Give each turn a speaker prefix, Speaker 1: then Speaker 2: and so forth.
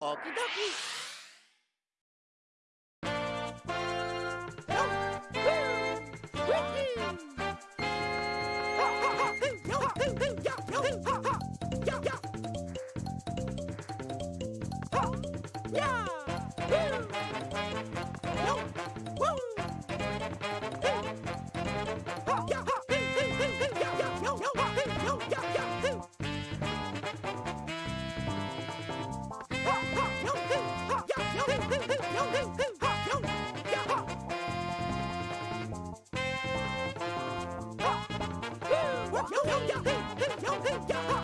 Speaker 1: Okie dokie. Yeah! yeah, yeah, yeah, yeah.